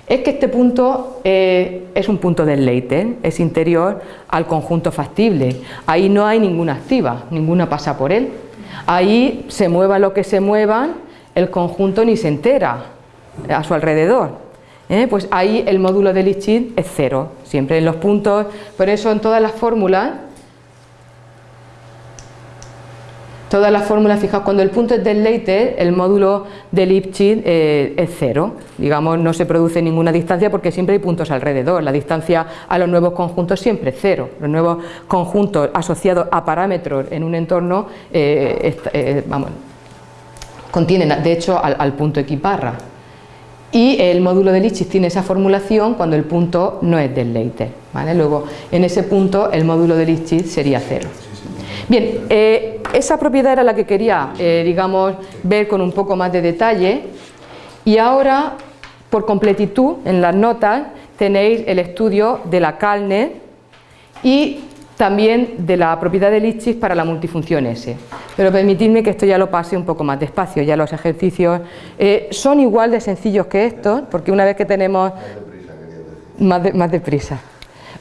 [SPEAKER 1] es que este punto eh, es un punto del Leiter, es interior al conjunto factible. Ahí no hay ninguna activa, ninguna pasa por él. Ahí se mueva lo que se mueva, el conjunto ni se entera a su alrededor. ¿eh? Pues ahí el módulo de Lipschitz es cero, siempre en los puntos, por eso en todas las fórmulas Todas las fórmulas, fijaos, cuando el punto es del Leiter, el módulo de Lipschitz eh, es cero. Digamos, no se produce ninguna distancia porque siempre hay puntos alrededor. La distancia a los nuevos conjuntos siempre es cero. Los nuevos conjuntos asociados a parámetros en un entorno, eh, eh, vamos, contienen, de hecho, al, punto equiparra. Y el módulo de Lipschitz tiene esa formulación cuando el punto no es del Leiter. ¿vale? Luego, en ese punto, el módulo de Lipschitz sería cero. Bien, eh, esa propiedad era la que quería, eh, digamos, ver con un poco más de detalle y ahora, por completitud, en las notas tenéis el estudio de la Kalner y también de la propiedad de Lipschitz para la multifunción S. Pero permitidme que esto ya lo pase un poco más despacio, ya los ejercicios eh, son igual de sencillos que estos, porque una vez que tenemos... Más, más deprisa.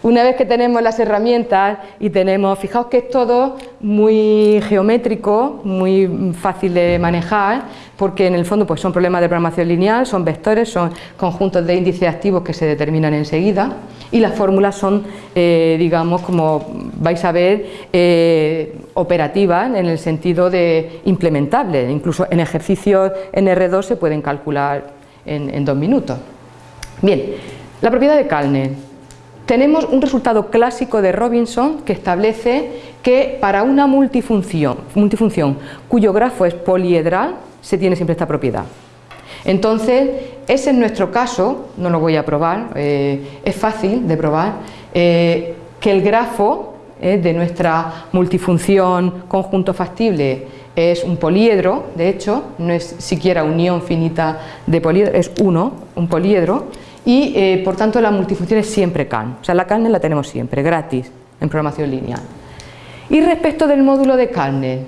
[SPEAKER 1] Una vez que tenemos las herramientas y tenemos, fijaos que es todo muy geométrico, muy fácil de manejar, porque en el fondo pues son problemas de programación lineal, son vectores, son conjuntos de índices activos que se determinan enseguida y las fórmulas son, eh, digamos, como vais a ver, eh, operativas en el sentido de implementables, incluso en ejercicios en R2 se pueden calcular en, en dos minutos. Bien, la propiedad de Kalner tenemos un resultado clásico de Robinson que establece que para una multifunción, multifunción cuyo grafo es poliedral se tiene siempre esta propiedad. Entonces, ese es nuestro caso, no lo voy a probar, eh, es fácil de probar, eh, que el grafo eh, de nuestra multifunción conjunto factible es un poliedro, de hecho, no es siquiera unión finita de poliedro, es uno, un poliedro, y eh, por tanto la multifunción es siempre CAN, o sea la CAN la tenemos siempre, gratis, en programación lineal. Y respecto del módulo de Kalner,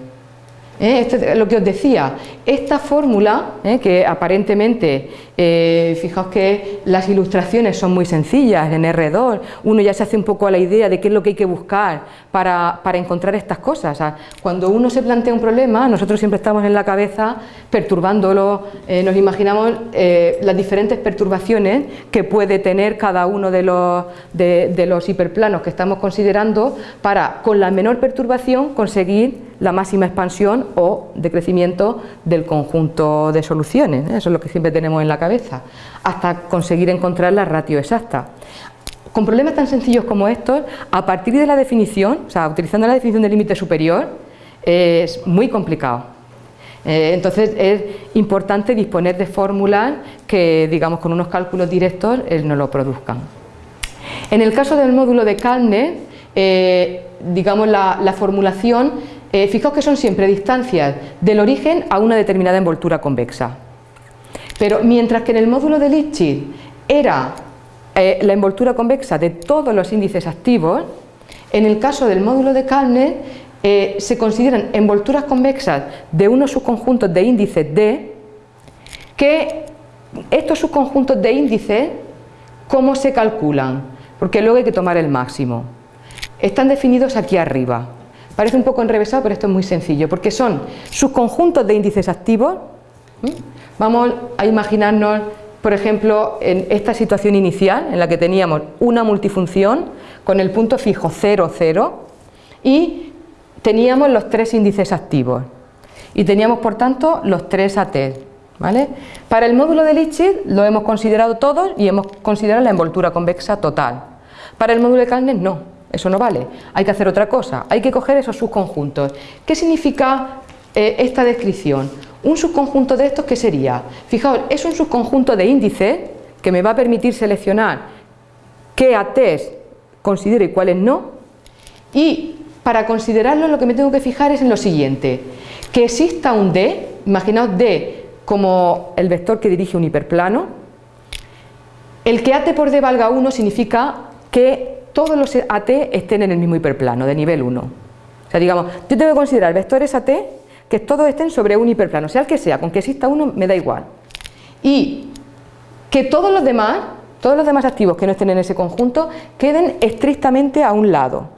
[SPEAKER 1] ¿eh? Esto lo que os decía, esta fórmula, ¿eh? que aparentemente, eh, fijaos que las ilustraciones son muy sencillas en R2, uno ya se hace un poco a la idea de qué es lo que hay que buscar para, encontrar estas cosas. cuando uno se plantea un problema, nosotros siempre estamos en la cabeza perturbándolo, nos imaginamos las diferentes perturbaciones que puede tener cada uno de los, de los hiperplanos que estamos considerando para, con la menor perturbación, conseguir la máxima expansión o decrecimiento del conjunto de soluciones, ¿eh? eso es lo que siempre tenemos en la cabeza, hasta conseguir encontrar la ratio exacta. Con problemas tan sencillos como estos, a partir de la definición, o sea, utilizando la definición del límite superior, es muy complicado. Eh, entonces es importante disponer de fórmulas que, digamos, con unos cálculos directos eh, no lo produzcan. En el caso del módulo de Kalner, digamos, la formulación eh, fijaos que son siempre distancias del origen a una determinada envoltura convexa. Pero mientras que en el módulo de Lipschitz era eh, la envoltura convexa de todos los índices activos, en el caso del módulo de Kalner eh, se consideran envolturas convexas de unos subconjuntos de índices D que estos subconjuntos de índices, ¿cómo se calculan? Porque luego hay que tomar el máximo. Están definidos aquí arriba. Parece un poco enrevesado, pero esto es muy sencillo, porque son subconjuntos de índices activos. Vamos a imaginarnos, por ejemplo, en esta situación inicial, en la que teníamos una multifunción con el punto fijo 0, 0, y teníamos los tres índices activos. Y teníamos, por tanto, los tres AT. ¿Vale? Para el módulo de Lipschitz lo hemos considerado todos y hemos considerado la envoltura convexa total. Para el módulo de Kalner no. Eso no vale, hay que hacer otra cosa, hay que coger esos subconjuntos. ¿Qué significa eh, esta descripción? Un subconjunto de estos, ¿qué sería? Fijaos, es un subconjunto de índices que me va a permitir seleccionar qué ATs considero y cuáles no, y para considerarlo lo que me tengo que fijar es en lo siguiente, que exista un D, imaginaos D como el vector que dirige un hiperplano, el que AT por D valga 1 significa que todos los AT estén en el mismo hiperplano, de nivel 1. O sea, digamos, yo tengo que considerar vectores AT que todos estén sobre un hiperplano, sea el que sea, con que exista uno me da igual. Y que todos los demás, todos los demás activos que no estén en ese conjunto, queden estrictamente a un lado.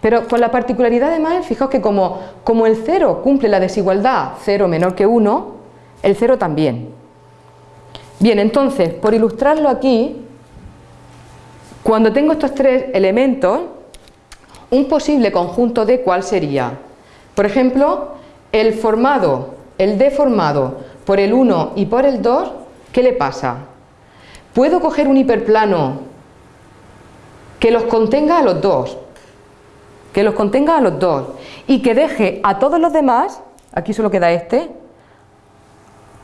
[SPEAKER 1] Pero con la particularidad además, fijaos que como, como el 0 cumple la desigualdad 0 menor que 1, el 0 también. Bien, entonces, por ilustrarlo aquí, cuando tengo estos tres elementos, un posible conjunto D, ¿cuál sería? Por ejemplo, el formado, el D formado por el 1 y por el 2, ¿qué le pasa? ¿Puedo coger un hiperplano que los contenga a los dos? que los contenga a los dos y que deje a todos los demás, aquí solo queda este,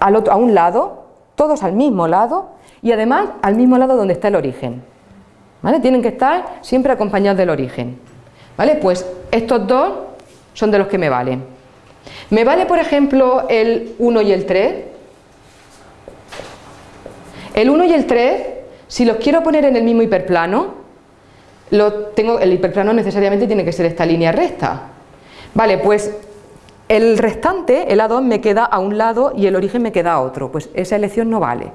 [SPEAKER 1] a un lado, todos al mismo lado y además al mismo lado donde está el origen. ¿Vale? Tienen que estar siempre acompañados del origen. ¿Vale? Pues estos dos son de los que me valen. ¿Me vale, por ejemplo, el 1 y el 3? El 1 y el 3, si los quiero poner en el mismo hiperplano, el hiperplano necesariamente tiene que ser esta línea recta. Vale, pues el restante, el A2, me queda a un lado y el origen me queda a otro. Pues esa elección no vale.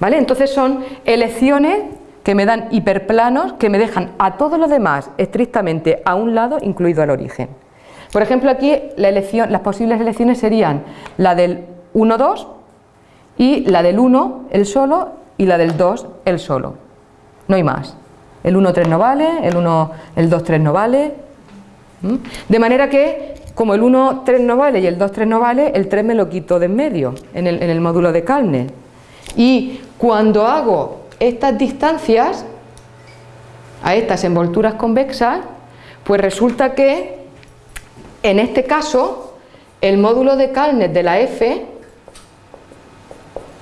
[SPEAKER 1] ¿Vale? Entonces son elecciones que me dan hiperplanos que me dejan a todos los demás estrictamente a un lado, incluido al origen. Por ejemplo, aquí las posibles elecciones serían la del 1, 2 y la del 1, el solo, y la del 2, el solo. No hay más. El 1-3 no vale, el, 1, el 2-3 no vale. De manera que, como el 1-3 no vale y el 2-3 no vale, el 3 me lo quito de en medio, en el, en el módulo de Kalner. Y cuando hago estas distancias, a estas envolturas convexas, pues resulta que, en este caso, el módulo de Kalner de la F,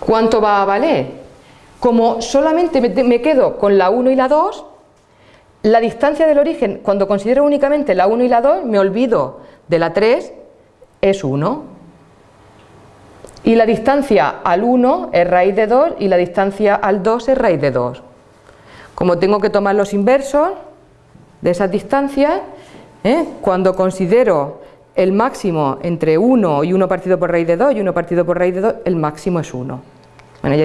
[SPEAKER 1] ¿cuánto va a valer? Como solamente me quedo con la 1 y la 2, la distancia del origen, cuando considero únicamente la 1 y la 2, me olvido de la 3, es 1. Y la distancia al 1 es raíz de 2 y la distancia al 2 es raíz de 2. Como tengo que tomar los inversos de esas distancias, ¿eh? cuando considero el máximo entre 1 y 1 partido por raíz de 2 y 1 partido por raíz de 2, el máximo es 1. Bueno, ya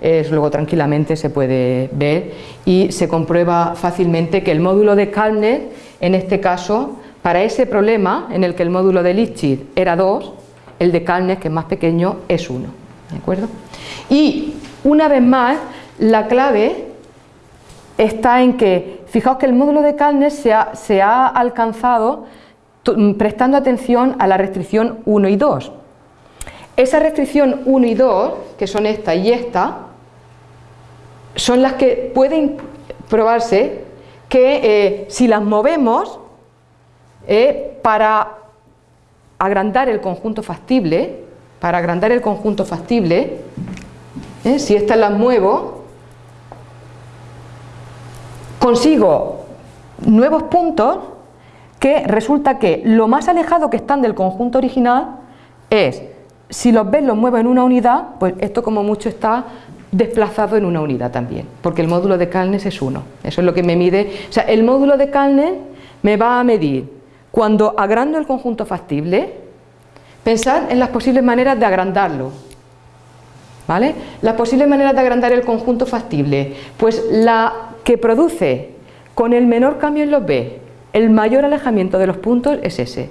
[SPEAKER 1] es, luego tranquilamente se puede ver y se comprueba fácilmente que el módulo de Kalner, en este caso, para ese problema en el que el módulo de Lipschitz era 2, el de Kalner, que es más pequeño, es 1. ¿De acuerdo? Y una vez más, la clave está en que, fijaos que el módulo de Kalner se ha, alcanzado prestando atención a la restricción 1 y 2. Esa restricción 1 y 2, que son esta y esta, son las que pueden probarse que eh, si las movemos eh, para agrandar el conjunto factible, para agrandar el conjunto factible, eh, si estas las muevo, consigo nuevos puntos que resulta que lo más alejado que están del conjunto original es si los ves los muevo en una unidad, pues esto como mucho está desplazado en una unidad también, porque el módulo de Calnes es uno, eso es lo que me mide, o sea, el módulo de Calnes me va a medir cuando agrando el conjunto factible, pensar en las posibles maneras de agrandarlo, ¿vale? Las posibles maneras de agrandar el conjunto factible, pues la que produce con el menor cambio en los B, el mayor alejamiento de los puntos es ese,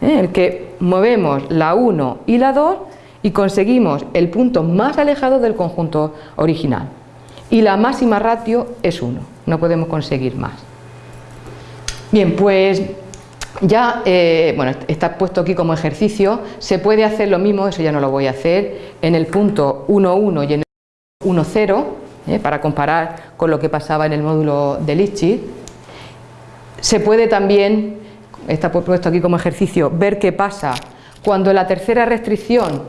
[SPEAKER 1] ¿eh? el que movemos la 1 y la 2 y conseguimos el punto más alejado del conjunto original. Y la máxima ratio es 1, no podemos conseguir más. Bien, pues ya, eh, bueno, está puesto aquí como ejercicio, se puede hacer lo mismo, eso ya no lo voy a hacer, en el punto 1,1 y en el 1,0, ¿eh? para comparar con lo que pasaba en el módulo de Lipschitz. Se puede también está puesto aquí como ejercicio, ver qué pasa cuando la tercera restricción,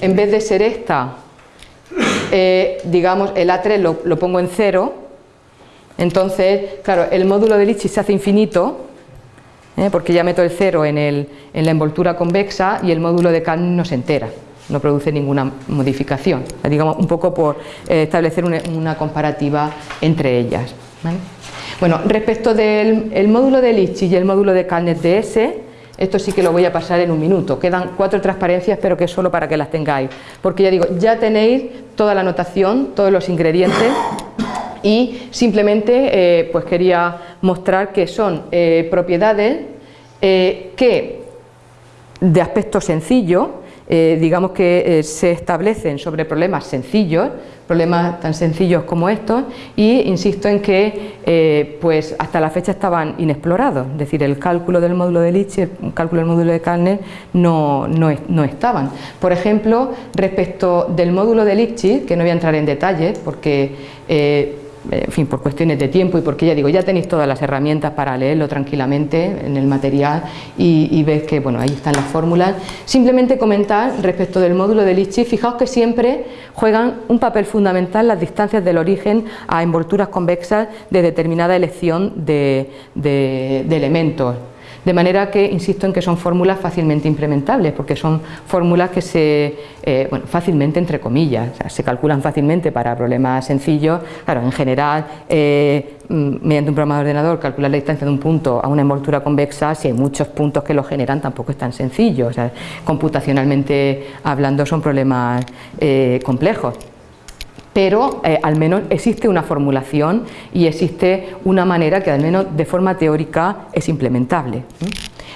[SPEAKER 1] en vez de ser esta, eh, digamos, el A3 lo, pongo en cero, entonces, claro, el módulo de Litchi se hace infinito, ¿eh? porque ya meto el cero en, la envoltura convexa y el módulo de Kalman no se entera, no produce ninguna modificación, digamos, un poco por eh, establecer una, comparativa entre ellas. Bueno, respecto del módulo de Litchi y el módulo de Calnet DS, esto sí que lo voy a pasar en un minuto. Quedan cuatro transparencias, pero que es solo para que las tengáis. Porque ya digo, ya tenéis toda la notación, todos los ingredientes y simplemente eh, pues quería mostrar que son eh, propiedades eh, que de aspecto sencillo eh, digamos que se establecen sobre problemas sencillos, problemas tan sencillos como estos, y insisto en que pues hasta la fecha estaban inexplorados, es decir, el cálculo del módulo de Lich, el cálculo del módulo de Kalner no, no, estaban. Por ejemplo, respecto del módulo de Lich, que no voy a entrar en detalles porque en fin, por cuestiones de tiempo y porque ya digo, ya tenéis todas las herramientas para leerlo tranquilamente en el material y, y ves que, bueno, ahí están las fórmulas. Simplemente comentar respecto del módulo de Litchi, fijaos que siempre juegan un papel fundamental las distancias del origen a envolturas convexas de determinada elección de elementos. De manera que insisto en que son fórmulas fácilmente implementables, porque son fórmulas que se, eh, bueno, fácilmente entre comillas, se calculan fácilmente para problemas sencillos, claro, en general, eh, mm, mediante un programa de ordenador, calcular la distancia de un punto a una envoltura convexa, si hay muchos puntos que lo generan, tampoco es tan sencillo, o sea, computacionalmente hablando son problemas eh, complejos pero eh, al menos existe una formulación y existe una manera que al menos de forma teórica es implementable.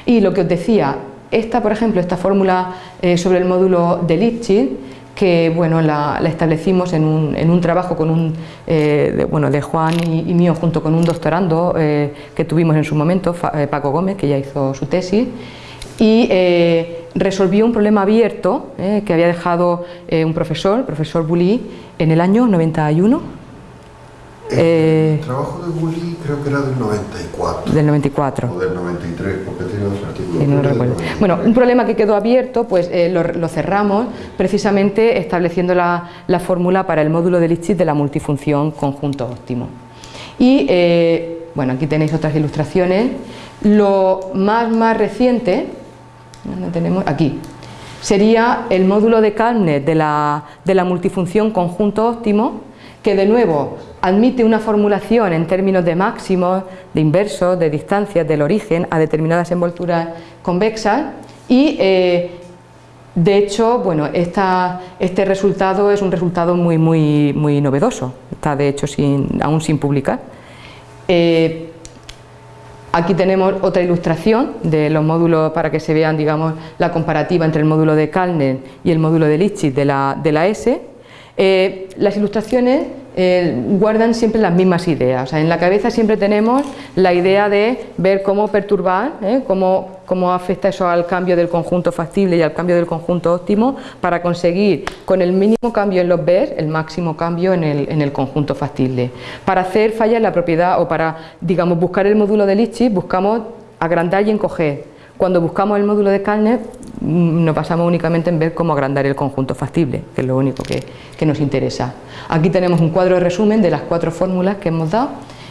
[SPEAKER 1] Y lo que os decía, esta por ejemplo, esta fórmula eh, sobre el módulo de Lipschitz, que bueno, la, establecimos en un, trabajo con un, eh, de, bueno, de Juan y, mío junto con un doctorando que tuvimos en su momento, Paco Gómez, que ya hizo su tesis, y resolvió un problema abierto eh, que había dejado eh, un profesor, el profesor Bully, en el año 91.
[SPEAKER 2] El eh, trabajo de Bully creo que era del 94.
[SPEAKER 1] Del 94.
[SPEAKER 2] O del 93, porque tiene dos artículos. No
[SPEAKER 1] recuerdo. Bueno, un problema que quedó abierto, pues lo, cerramos precisamente estableciendo la, la, fórmula para el módulo de Lipschitz de la multifunción conjunto óptimo. Y, bueno, aquí tenéis otras ilustraciones. Lo más, más reciente, Aquí. Sería el módulo de Kalnet de la, de la multifunción conjunto óptimo, que de nuevo admite una formulación en términos de máximos, de inversos, de distancias del origen a determinadas envolturas convexas y eh, de hecho, bueno, este resultado es un resultado muy, muy, muy novedoso, está de hecho sin, aún sin publicar. Eh, Aquí tenemos otra ilustración de los módulos para que se vean digamos, la comparativa entre el módulo de Kalner y el módulo de Lipschitz de la, de la S. Eh, las ilustraciones eh, guardan siempre las mismas ideas. en la cabeza siempre tenemos la idea de ver cómo perturbar, ¿eh? cómo, cómo, afecta eso al cambio del conjunto factible y al cambio del conjunto óptimo para conseguir con el mínimo cambio en los BER el máximo cambio en el, en el conjunto factible. Para hacer fallas en la propiedad o para digamos, buscar el módulo de Lipschitz buscamos agrandar y encoger. Cuando buscamos el módulo de Kalner nos basamos únicamente en ver cómo agrandar el conjunto factible, que es lo único que, nos interesa. Aquí tenemos un cuadro de resumen de las cuatro fórmulas que hemos dado,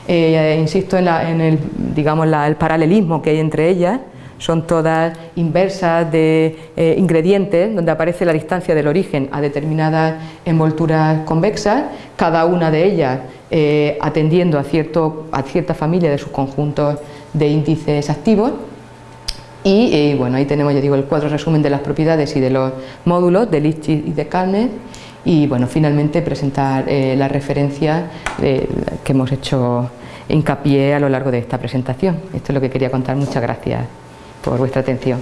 [SPEAKER 1] eh, insisto en, el, digamos, el paralelismo que hay entre ellas, son todas inversas de eh, ingredientes, donde aparece la distancia del origen a determinadas envolturas convexas, cada una de ellas eh, atendiendo a, cierto, a cierta familia de sus conjuntos de índices activos, y eh, bueno, ahí tenemos, ya digo, el cuadro resumen de las propiedades y de los módulos de Lipschitz y de Kalner y bueno, finalmente presentar eh, las referencias eh, que hemos hecho hincapié a lo largo de esta presentación. Esto es lo que quería contar. Muchas gracias por vuestra atención.